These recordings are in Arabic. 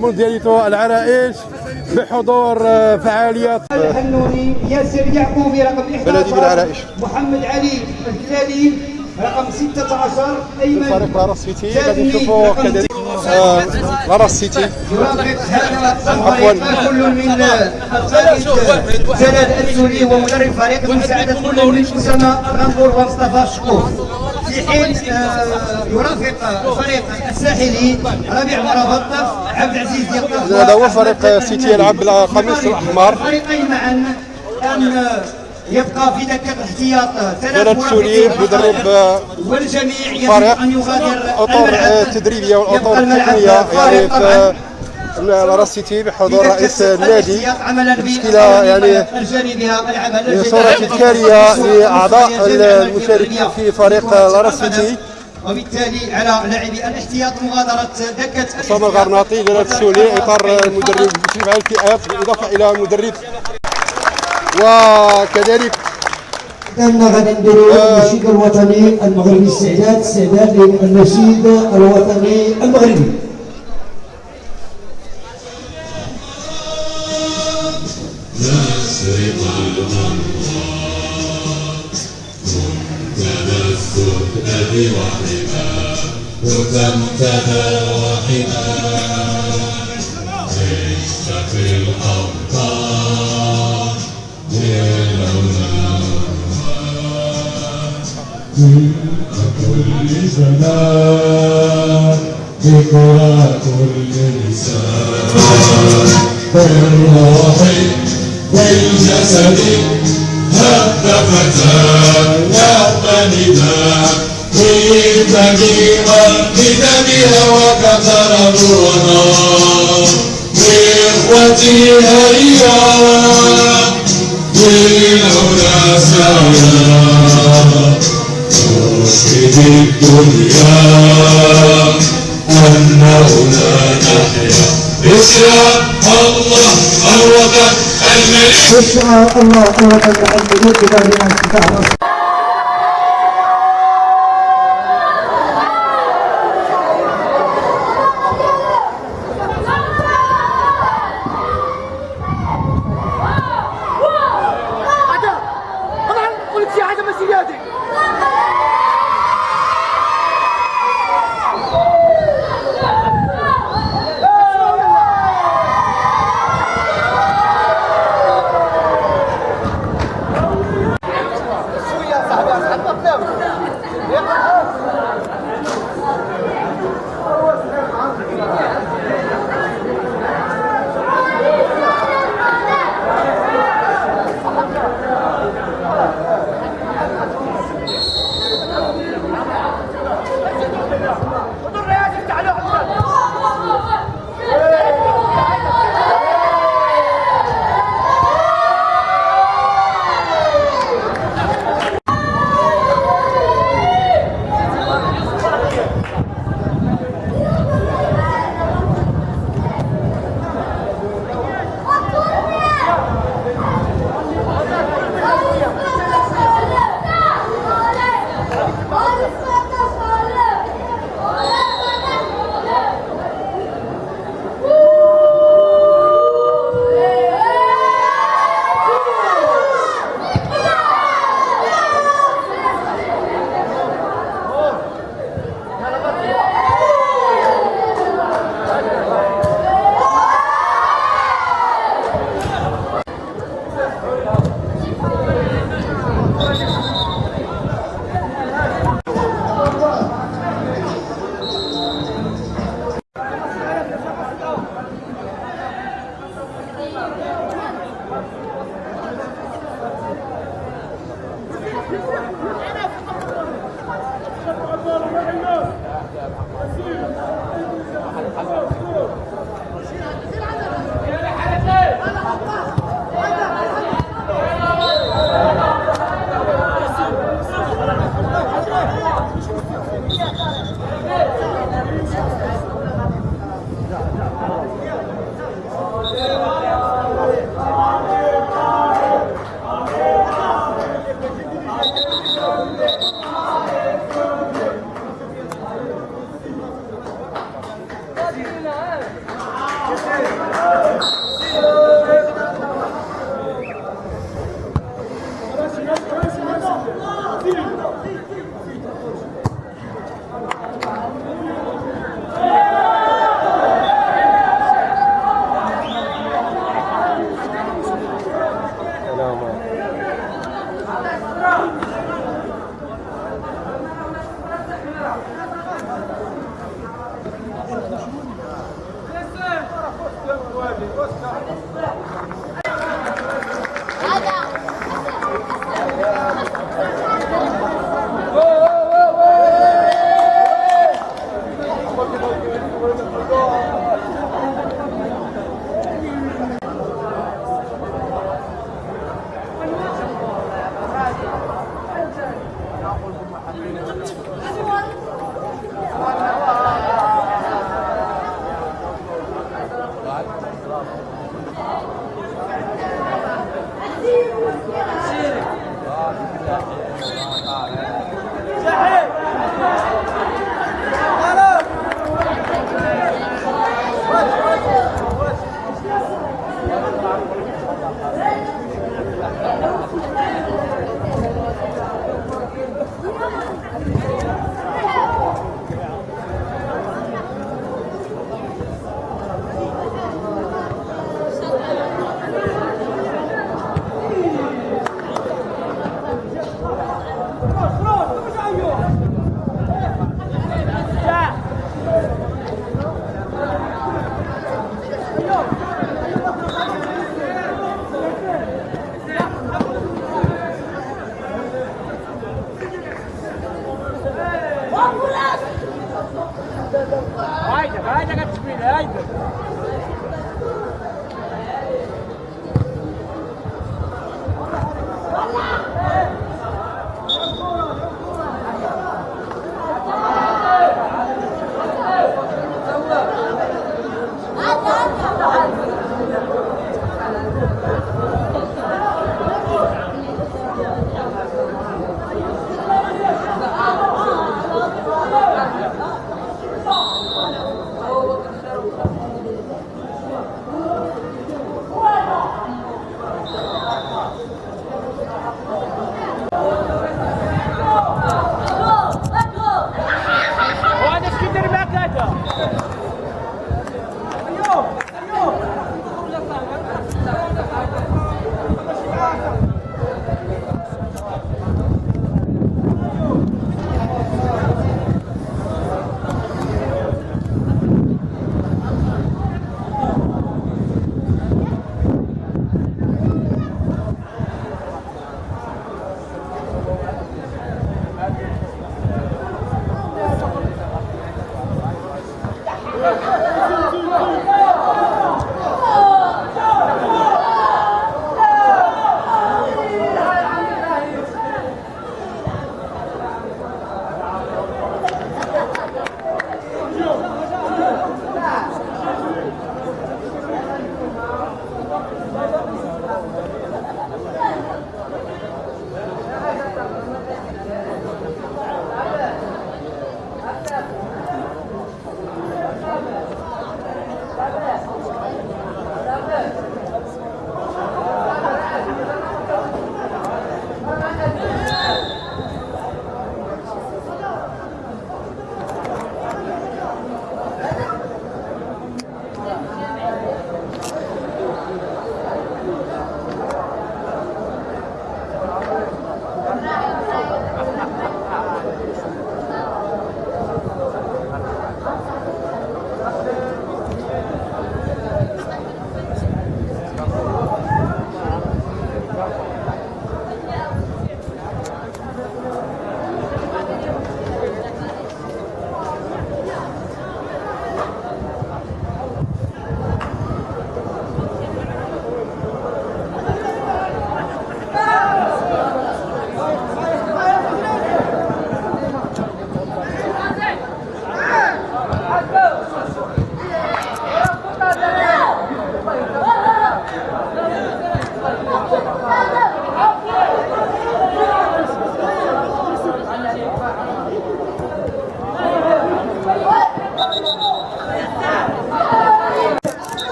موندياليتو العرائش بحضور فعاليات. الحنوني ياسر يعقوبي رقم 11 بلدي بالعرائش. محمد علي الكلالي رقم 16 أيمن فريق لاراس سيتي غادي نشوفوا كذلك آه، لاراس سيتي. عفواً. كل من جلال السوري ومدرب فريق مساعدة كل من أسامة الغنبور ومصطفى شكور. في حين آه، يرافق فريق الساحلي ربيع مرابط عبد العزيز يطلق هذا هو فريق سيتي يلعب بالقميص الأحمر الفريقين معا ان يبقى في دكه الاحتياط ثلاث جلال السوري مدرب. آه، والجميع يجب أن يغادر الاطر. التدريبيه والاطر الملعب التقنيه يعني سيتي بحضور رئيس النادي. تشكيله يعني الجاري بها العمل صورة تذكارية لأعضاء المشاركين في فريق سيتي. وبالتالي على لاعبي الاحتياط مغادرة دكة أسامة الغرناطي جلال السولي إطار المدرب المشرف على الفئات بالإضافة إلى مدرب. وكذلك كان غادي نديروا النشيد الوطني المغربي استعداد استعداد للنشيد الوطني المغربي. نسرق الأنوار تنفذ الذي وحما وتمتدى وحما عشت في الأوطان لولا كل زمان ذكرى كل لسان بالروح والجسد هب فتاة نعم نداء بالدمي بدمها وكثر نورنا بإخوتي هيا. بالهدى سعيا نشهد الدنيا أنه لا نحيا. بشرى الله الوطن الملك بشرى الله الوطن الملك بدار الافتتاح طبعا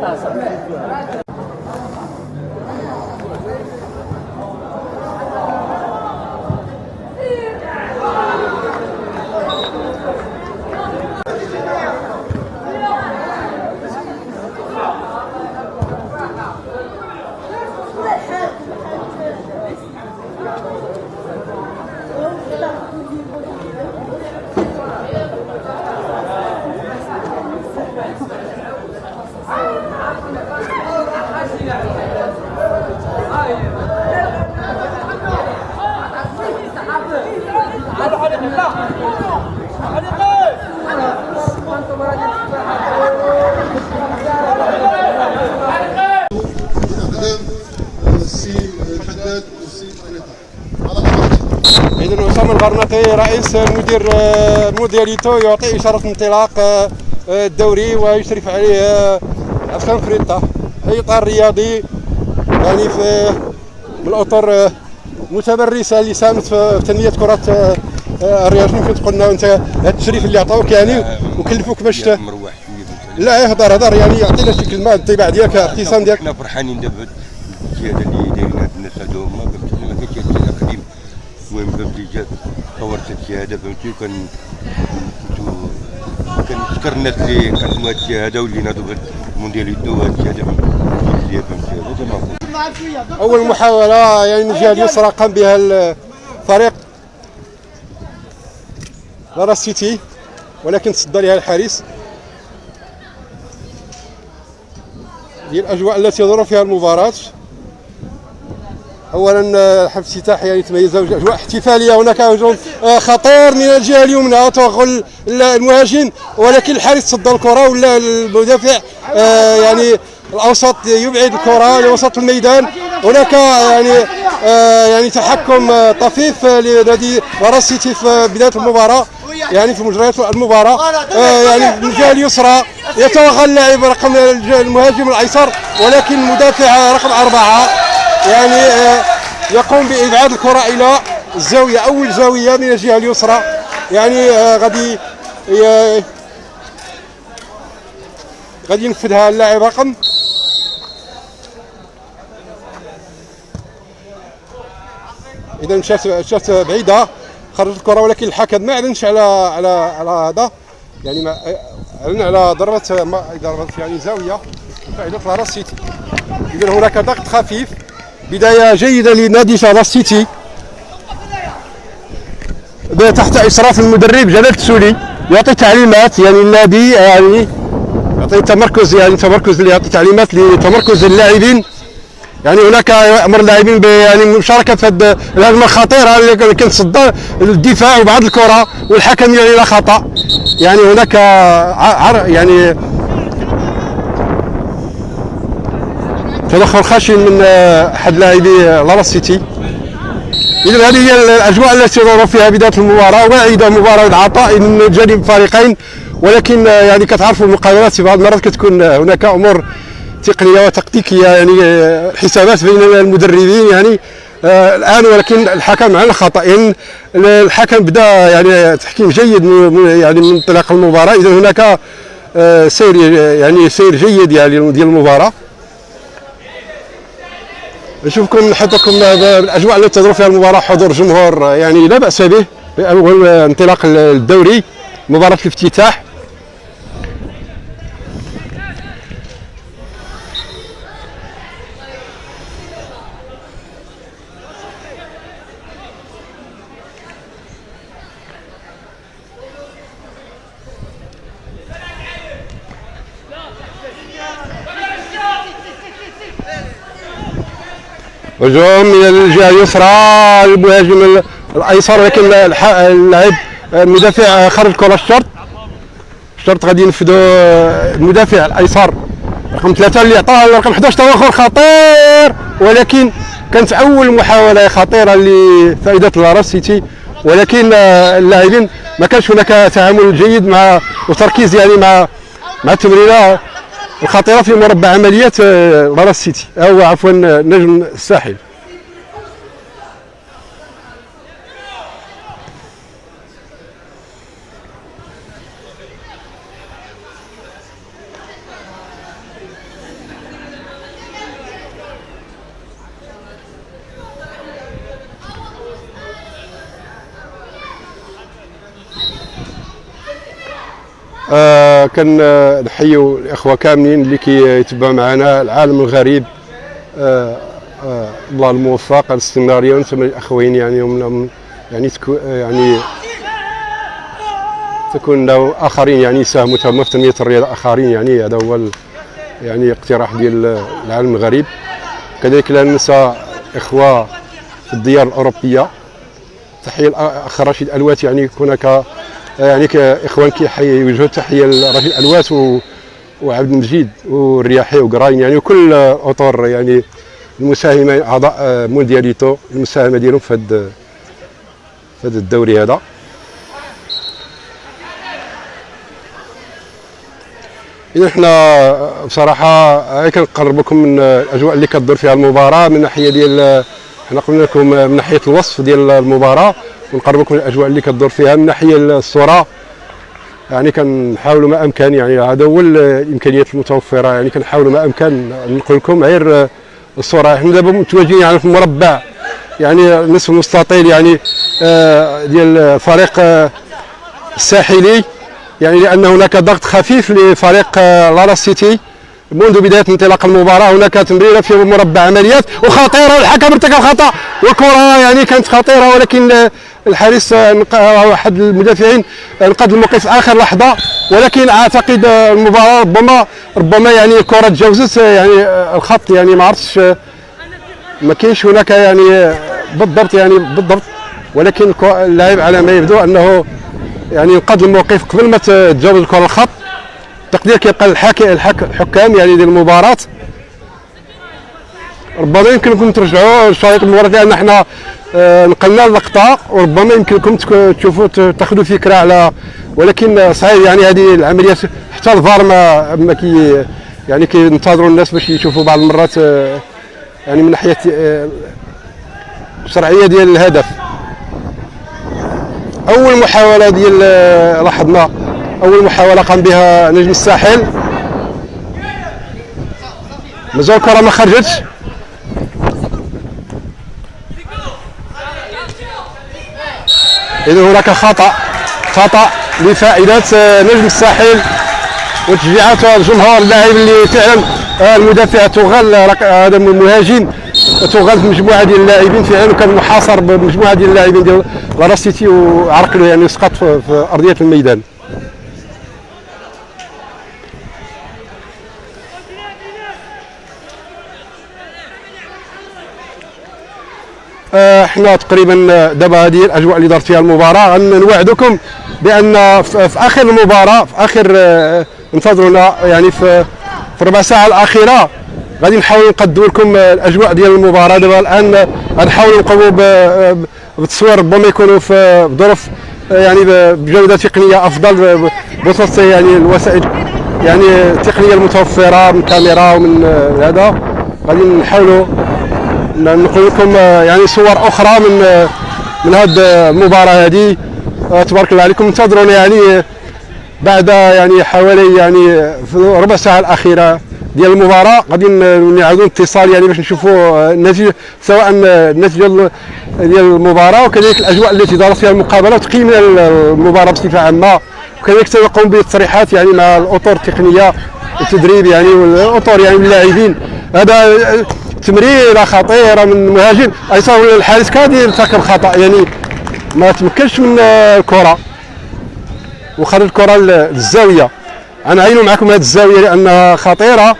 大神。اذا أسامة الغرناطي رئيس مدير مودياليتو يعطي إشارة انطلاق آه، الدوري ويشرف عليه آه، عفان فريطه في إطار رياضي يعني في من الاطر آه، متمرسه اللي ساهمت في تنمية كرة آه، آه، الرياض كنت قلنا أنت هذا التشريف اللي عطاوك يعني وكلفوك باش مروح لا يهضر هضر يعني يعطينا شي كلمة الانطباع ديالك ابتسام ديالك. إحنا فرحانين دابا الزياده اللي دايرين هاد الناس هادو هما ما الشيء قديم المهم فهمتي جات طورت الشهاده فهمتي وكان كنشكر الناس اللي قدموا هاد الشهاده واللي ناضوا بهاد الموندياليتو وهاد الشهاده فهمتي هذا. أول محاولة يعني من الجهه اليسرى قام بها الفريق لارا سيتي ولكن تصدى لها الحارس. هي الأجواء التي يدور فيها المباراة. اولا آه، حفل الافتتاح يعني تميز اجواء احتفالية. هناك هجوم آه، خطير من الجهة اليمنى. توغل المهاجم ولكن الحارس تصدى الكرة ولا المدافع آه، يعني الأوسط يبعد الكرة لوسط الميدان. هناك يعني يعني تحكم طفيف لنادي لارا سيتي في بداية المباراة. يعني في مجريات المباراة يعني من الجهة اليسرى يتوغل اللاعب رقم المهاجم الأيسر ولكن المدافع رقم أربعة. يعني آه، يقوم بإبعاد الكرة إلى الزاويه أول زاوية من الجهة اليسرى. يعني آه، غادي غادي ينفذها اللاعب رقم إذا مشات مشات بعيدة خرجت الكرة ولكن الحكم ما أعلنش على على على هذا. يعني ما أعلن على ضربة ضربة يعني زاوية فائده لارا سيتي. إذا هناك ضغط خفيف. بداية جيدة لنادي لارا سيتي تحت اشراف المدرب جلال التسولي يعطي تعليمات يعني النادي يعني يعطي تمركز يعني تمركز يعطي تعليمات لتمركز اللاعبين. يعني هناك أمر اللاعبين يعني المشاركه في هاد الهجمه الخطيره اللي كانت صد الدفاع وبعد الكرة والحكم يعني لا خطأ. يعني هناك يعني تدخل خشن من آه، أحد لاعبي لارا سيتي. اذا هذه هي الأجواء التي تدور فيها بداية المباراة واعده مباراة العطاء من جانب الفريقين. ولكن آه، يعني كتعرفوا المقابلات في بعض المرات كتكون آه، هناك أمور تقنية وتكتيكية يعني حسابات بين المدربين يعني الآن. ولكن الحكم على الخطا يعني الحكم بدأ يعني تحكيم جيد من- يعني من انطلاق المباراة. اذا هناك سير يعني سير جيد يعني ديال المباراة. نشوفكم نحطكم بالاجواء التي تدور فيها المباراة حضور جمهور يعني لا بأس به اول انطلاق الدوري مباراة الافتتاح. هجوم من الجهة اليسرى المهاجم ال- الأيسر الح- اللاعب المدافع خرج كره الشرط. الشرط غادي ينفذوا المدافع الأيسر. رقم ثلاثة اللي عطاه رقم 11 تواخر خطير. ولكن كانت أول محاولة خطيرة لفائدة لارا سيتي. ولكن اللاعبين ما كانش هناك تعامل جيد مع وتركيز يعني مع مع التمريرة. الخطيرة في مربع عمليات آه، راس سيتي. أو عفوا آه، نجم الساحل. آه كان نحيوا الإخوة كاملين اللي كيتبعوا معنا العالم الغريب. آه آه الله الموفق الاستمرارية وأنتم الإخوين يعني هم يعني تكو يعني تكون له آخرين يعني يساهموا تما في تنمية الرياضة. آخرين يعني هذا هو يعني اقتراح ديال العالم الغريب. كذلك لا ننسى إخوة في الديار الأوروبية. تحية الاخ رشيد ألوات يعني هناك يعني كاخوان كيحيي يوجهوا تحية لرشيد و وعبد المجيد والرياحي وقراين يعني وكل أطر يعني المساهمة أعضاء موندياليتو المساهمة ديالهم في هذا في هذا الدوري هذا. إذا إحنا بصراحة هاي كنقربكم من الأجواء اللي كتدور فيها المباراة من ناحية ديال إحنا قلنا لكم من ناحية الوصف ديال المباراة. ونقربكم من الأجواء اللي كتدور فيها من ناحية الصورة. يعني كنحاولوا ما أمكن يعني هذا هو الإمكانيات المتوفرة. يعني كنحاولوا ما أمكن نقول لكم غير الصورة. إحنا دابا متواجدين يعني في مربع. يعني نصف مستطيل يعني آه، ديال فريق آه، الساحلي. يعني لأن هناك ضغط خفيف لفريق آه، لارا سيتي. منذ بداية انطلاق المباراة هناك تمريرة في مربع عمليات وخطيرة والحكم ارتكب خطأ والكره يعني كانت خطيرة ولكن الحارس أحد المدافعين انقذ الموقف آخر لحظة ولكن أعتقد المباراة ربما ربما يعني الكره تجاوزت يعني الخط يعني ما عرفتش ما كاينش هناك يعني بالضبط يعني بالضبط ولكن اللاعب على ما يبدو أنه يعني انقذ الموقف قبل ما تجاوز الكرة الخط. تقدير كيبقى الحك- الحكام يعني ديال المباراة. ربما يمكنكم ترجعوا لشريط المباراة لأن إحنا آه، نقلنا اللقطة. وربما يمكنكم تشوفوا تاخذوا فكرة على ولكن آه، صحيح يعني هذه العمليات حتى الفار ما ما كي يعني كينتظروا الناس باش يشوفوا بعض المرات آه، يعني من ناحية الشرعيه ديال الهدف. أول محاولة ديال لاحظنا أول محاولة قام بها نجم الساحل. مازال الكره ما خرجتش. إذا هناك خطأ خطأ لفائدة نجم الساحل وتشجيعات الجمهور اللاعب اللي فعلا آه، المدافع تغل آه، هذا المهاجم تغل مجموعة ديال اللاعبين فعلا وكان محاصر بمجموعة ديال اللاعبين ديال لالا سيتي وعرق له يعني سقط في أرضية الميدان آه، إحنا تقريبا دابا هذه الأجواء اللي دارت فيها المباراة. نوعدكم بأن في آخر المباراة في آخر آه، انتظرونا يعني في في الربع ساعة الأخيرة. غادي نحاول نقدموا لكم آه، الأجواء ديال المباراة. دابا الآن آه، غنحاولوا نقوموا ب- بالتصوير ربما يكونوا في بظروف آه، يعني بجودة تقنية أفضل بوسط يعني الوسائل يعني التقنية المتوفرة من كاميرا ومن آه، هذا. غادي نحاولوا نقول لكم آه، يعني صور أخرى من آه، من هذه المباراة هذه آه، تبارك الله عليكم. انتظرونا يعني آه، بعد يعني حوالي يعني في ربع ساعة الأخيرة ديال المباراة. غادي نعاودوا اتصال يعني باش نشوفوا آه، النتيجة سواء آه، النتيجة ال- ديال المباراة وكذلك الأجواء التي دارت فيها المقابلة وتقييم المباراة بصفة عامة. وكذلك سنقوم بالتصريحات يعني مع الأطر التقنية التدريب يعني والأطر يعني اللاعبين. هذا آه، تمريره خطيره من المهاجم ايسر الحارس كاد يرتكب خطا يعني ما تمكنش من آه، الكرة. وخرج الكرة للزاوية. أنا عينوا معكم هذه الزاوية لأنها خطيرة.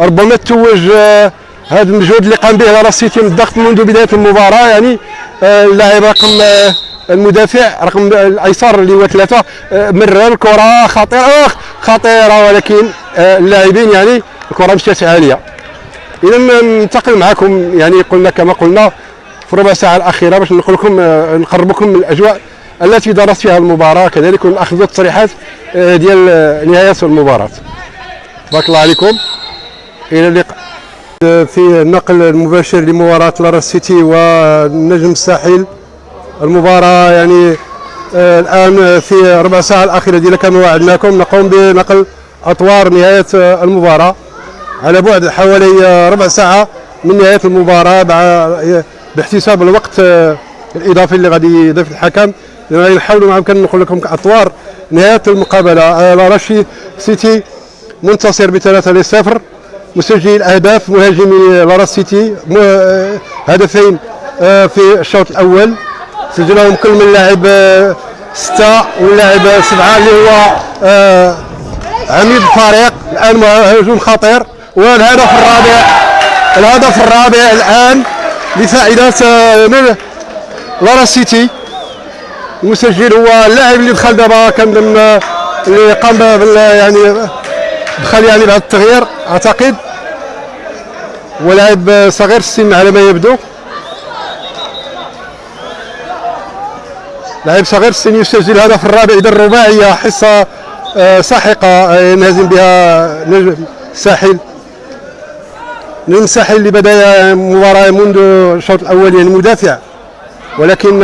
ربما تتوج آه، هذا المجهود اللي قام به لالا سيتي من الضغط منذ بداية المباراة. يعني آه، اللاعب رقم آه، المدافع رقم الأيسر اللي هو ثلاثة. آه، مرر الكرة خطيرة. خطيرة. ولكن آه، اللاعبين يعني الكرة مشات عالية. إذا ننتقل معكم يعني قلنا كما قلنا في ربع ساعة الأخيرة باش نقول لكم آه، نقربكم من الأجواء التي دارت فيها المباراة كذلك وناخذ التصريحات آه، ديال آه، نهاية المباراة. بارك الله عليكم. إلى اللقاء. في النقل المباشر لمباراة لارا سيتي والنجم الساحل. المباراة يعني الآن في ربع ساعة الأخيرة ديالها كما وعدناكم نقوم بنقل أطوار نهاية آه، المباراة. على بعد حوالي آه، ربع ساعة من نهاية المباراة مع باحتساب الوقت آه، الإضافي اللي غادي يضيف الحكم. غادي نحاولوا معكم نقول لكم أطوار نهاية المقابلة. آه، لاراشي سيتي منتصر بثلاثة لصفر. مسجل أهداف مهاجمي لارا سيتي. آه، هدفين آه، في الشوط الأول. سجلهم كل من لاعب آه، ستة واللاعب آه، سبعة اللي هو آه، عميد الفريق الآن هجوم خطير. والهدف الرابع؟ الهدف الرابع الآن لفائدة آه، من لارا سيتي. المسجل هو اللاعب اللي دخل دابا كان آه، اللي قام يعني دخل يعني بعد التغيير أعتقد. ولاعب صغير السن على ما يبدو. لاعب صغير السن يسجل الهدف الرابع إذا الرباعية حصة آه، ساحقة آه، ينهزم بها نجم الساحل الساحل اللي بدأ المباراه منذ الشوط الأول يعني مدافع ولكن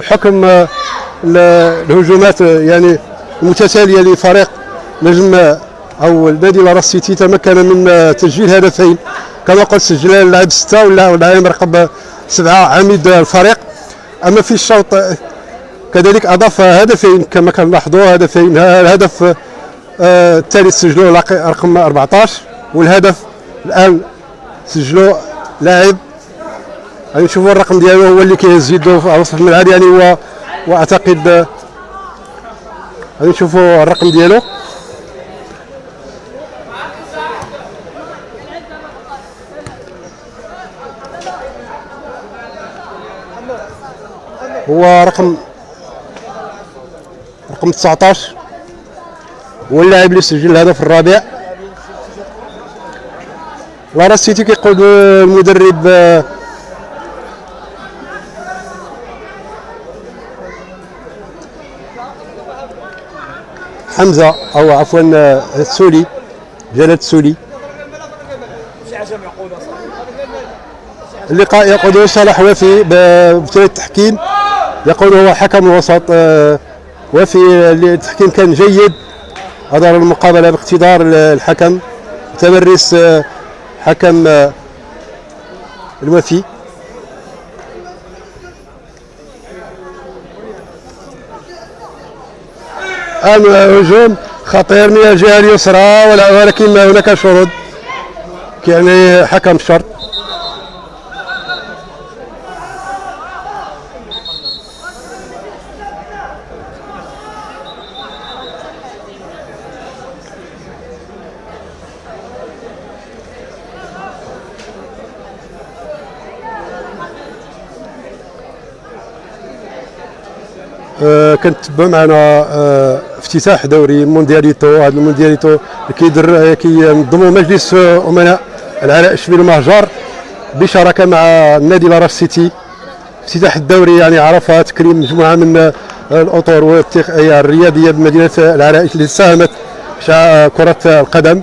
بحكم ال- الهجومات يعني المتتالية لفريق نجم أو النادي لارا سيتي تمكن من تسجيل هدفين. كما قلت سجل اللاعب ستة ولا اللاعب رقم سبعة عميد الفريق. أما في الشوط كذلك أضاف هدفين كما كنلاحظوا هدفين الهدف الثالث سجلوه رقم 14 والهدف الآن سجلوا لاعب. غادي نشوفوا الرقم ديالو هو اللي كيهز يدو في وسط الملعب يعني هو واعتقد غادي نشوفوا الرقم ديالو. هو رقم رقم 19 هو اللاعب اللي سجل الهدف الرابع. لارا سيتي كيقود المدرب آه، حمزة أو عفوا آه، السولي جلال السولي اللقاء يقوده صالح وفي ببطولة التحكيم. يقول هو حكم الوسط آه، وفي التحكيم كان جيد. أدار المقابلة باقتدار الحكم. تمرس آه، حكم آه، الوفي هجوم خطير من الجهة اليسرى ولكن هناك شروط. يعني حكم الشرط آه، كنتبع معنا آه، افتتاح دوري موندياليتو. هذا الموندياليتو اللي كيدر آه، كينظموا مجلس آه، أمناء العلاء الشبيل المهجر بشراكة مع النادي لاراش سيتي. افتتاح الدوري يعني عرفها تكريم مجموعة من الأطر والرياضيه بمدينة العراء اللي ساهمت في كرة القدم.